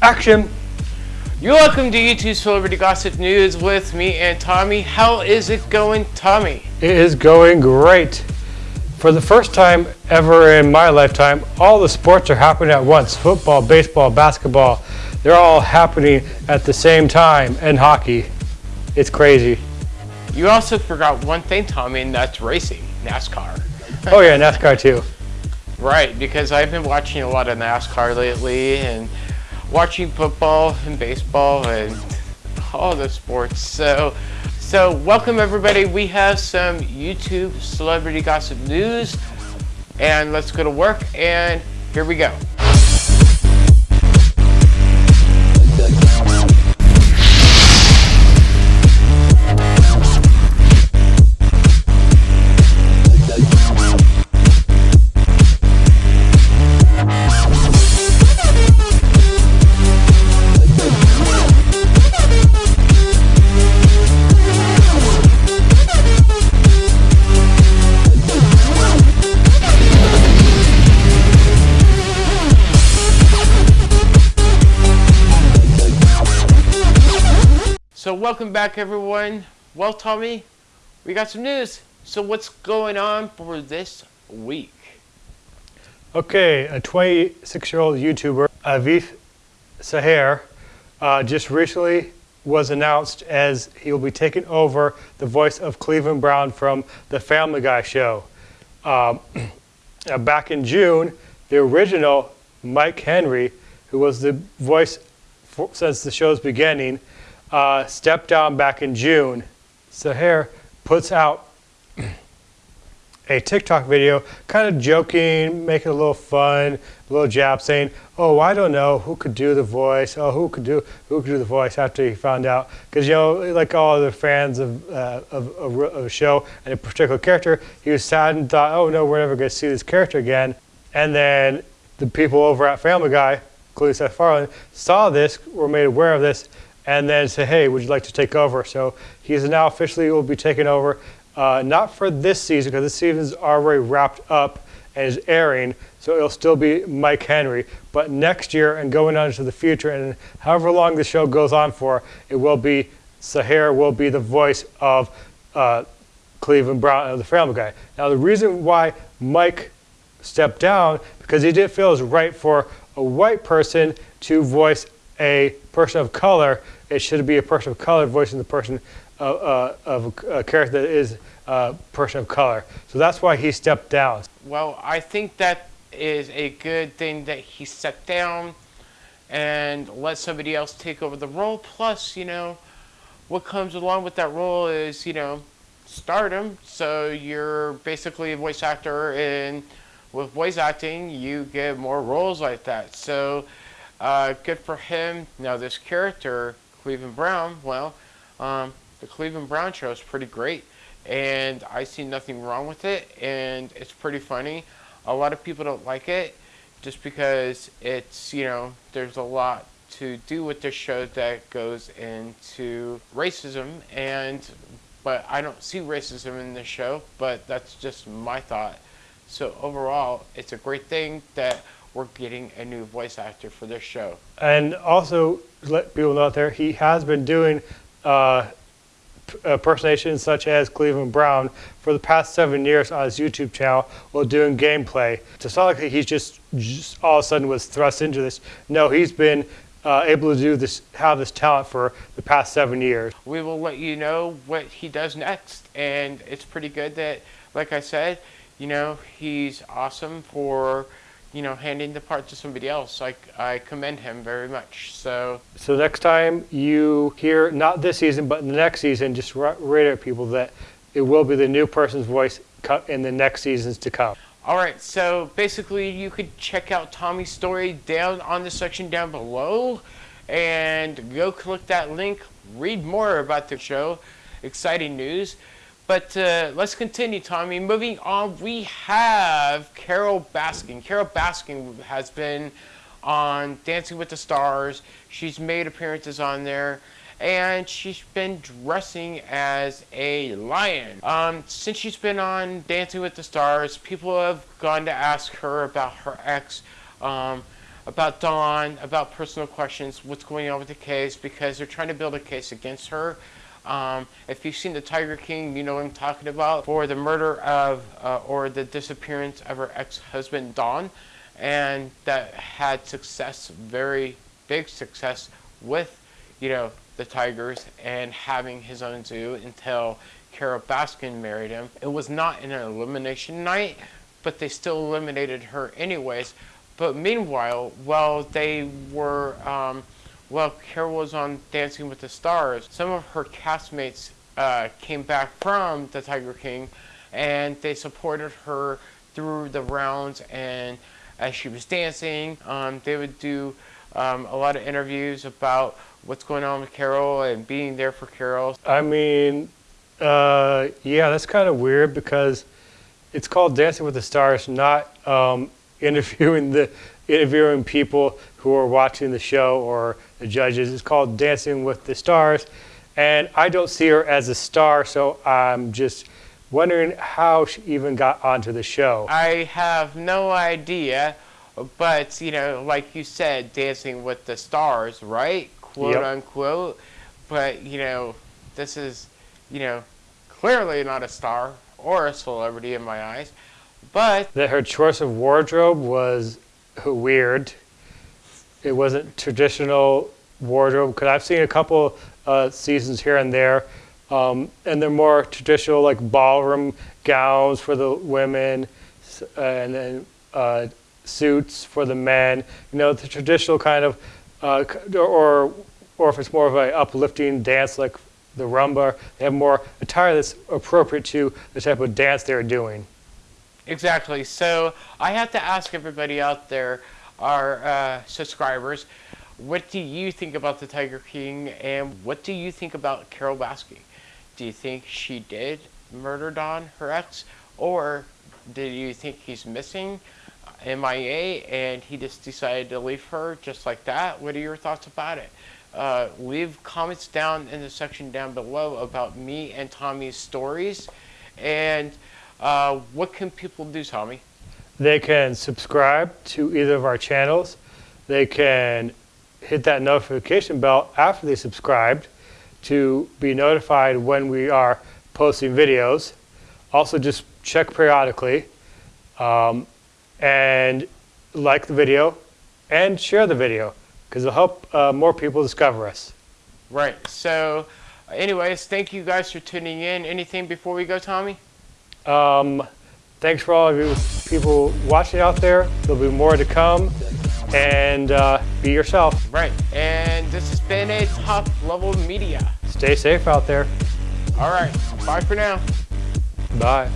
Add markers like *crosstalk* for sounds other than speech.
Action! You're welcome to YouTube Celebrity Gossip News with me and Tommy. How is it going, Tommy? It is going great. For the first time ever in my lifetime, all the sports are happening at once. Football, baseball, basketball, they're all happening at the same time, and hockey. It's crazy. You also forgot one thing, Tommy, and that's racing, NASCAR. Oh yeah, NASCAR too. Right, because I've been watching a lot of NASCAR lately and watching football and baseball and all the sports. So, so welcome everybody. We have some YouTube celebrity gossip news and let's go to work and here we go. So welcome back everyone. Well Tommy, we got some news. So what's going on for this week? Okay, a 26-year-old YouTuber, Arif Zahir, uh, just recently was announced as he will be taking over the voice of Cleveland Brown from The Family Guy show. Um, *clears throat* back in June, the original Mike Henry, who was the voice for, since the show's beginning, uh, stepped down back in June. Zahir puts out a TikTok video, kind of joking, making a little fun, a little jab, saying, "Oh, I don't know who could do the voice. Oh, who could do who could do the voice?" After he found out, because you know, like all the fans of, uh, of, of, of a show and a particular character, he was sad and thought, "Oh no, we're never going to see this character again." And then the people over at Family Guy, including Seth MacFarlane, saw this, were made aware of this, and then say, "Hey, would you like to take over?" So he's now officially will be taking over. Uh, not for this season, because this season's already wrapped up and is airing, so it'll still be Mike Henry. But next year and going on into the future, and however long the show goes on for, it will be Zahir will be the voice of uh, Cleveland Brown of the Family Guy. Now, the reason why Mike stepped down because he didn't feel it was right for a white person to voice a person of color. It should be a person of color voicing the person of, uh, of a, character that is a person of color. So that's why he stepped down. Well, I think that is a good thing that he stepped down and let somebody else take over the role. Plus, you know, what comes along with that role is, you know, stardom. So you're basically a voice actor, and with voice acting, you get more roles like that. So uh, good for him. Now, this character, Cleveland Brown, well, um, the Cleveland Brown show is pretty great, and I see nothing wrong with it, and it's pretty funny. A lot of people don't like it just because it's, you know, there's a lot to do with this show that goes into racism and but I don't see racism in this show but that's just my thought so overall it's a great thing that we're getting a new voice actor for this show And also, let people know out there, he has been doing uh, impersonations such as Cleveland Brown for the past seven years on his YouTube channel while doing gameplay. It's not like he's just, just all of a sudden was thrust into this. No, he's been uh, able to do this, have this talent for the past seven years. we will let you know what he does next and it's pretty good that like I said you know he's awesome for you know handing the part to somebody else like I commend him very much so So next time you hear, not this season, but the next season, just ra- reiterate people that it will be the new person's voice in the next seasons to come. All right, so basically you could check out Tommy's story down on the section down below and go click that link, read more about the show, exciting news. But uh, let's continue, Tommy. Moving on, we have Carole Baskin. Carole Baskin has been on Dancing with the Stars. She's made appearances on there and she's been dressing as a lion. Um, since she's been on Dancing with the Stars, people have gone to ask her about her ex, um, about Don, about personal questions, what's going on with the case, because they're trying to build a case against her. Um, if you've seen the Tiger King, you know what I'm talking about for the murder of uh, or the disappearance of her ex-husband Don. and that had success, very big success with, you know, the Tigers and having his own zoo until Carole Baskin married him. It was not an elimination night, but they still eliminated her anyways. But meanwhile, while they were um, well, Carole was on Dancing with the Stars. Some of her castmates uh, came back from the Tiger King and they supported her through the rounds and as she was dancing, um, they would do um, a lot of interviews about what's going on with Carole and being there for Carole. I mean, uh, yeah, that's kind of weird because it's called Dancing with the Stars, not um, interviewing the interviewing people who are watching the show or the judges. It's called Dancing with the Stars. And I don't see her as a star, so I'm just wondering how she even got onto the show. I have no idea, but, you know, like you said, Dancing with the Stars, right? Quote Yep. unquote. But, you know, this is, you know, clearly not a star or a celebrity in my eyes. But That her choice of wardrobe was weird. It wasn't traditional wardrobe because I've seen a couple uh, seasons here and there, um, and they're more traditional like ballroom gowns for the women, and then uh, suits for the men. You know, the traditional kind of, uh, or or if it's more of an uplifting dance like the rumba, they have more attire that's appropriate to the type of dance they're doing. Exactly. So I have to ask everybody out there, our uh, subscribers, what do you think about the Tiger King, and what do you think about Carole Baskin? Do you think she did murder Don, her ex, or do you think he's missing, uh, MIA, and he just decided to leave her just like that? What are your thoughts about it? Uh, leave comments down in the section down below about me and Tommy's stories, and uh, what can people do, Tommy? They can subscribe to either of our channels. They can hit that notification bell after they subscribed to be notified when we are posting videos. Also, just check periodically um, and like the video and share the video because it'll help uh, more people discover us. Right. So, anyways, thank you guys for tuning in. Anything before we go, Tommy? Um, thanks for all of you people watching out there. There'll be more to come. And uh, be yourself. Right. And this has been a top level media. Stay safe out there. All right. Bye for now. Bye.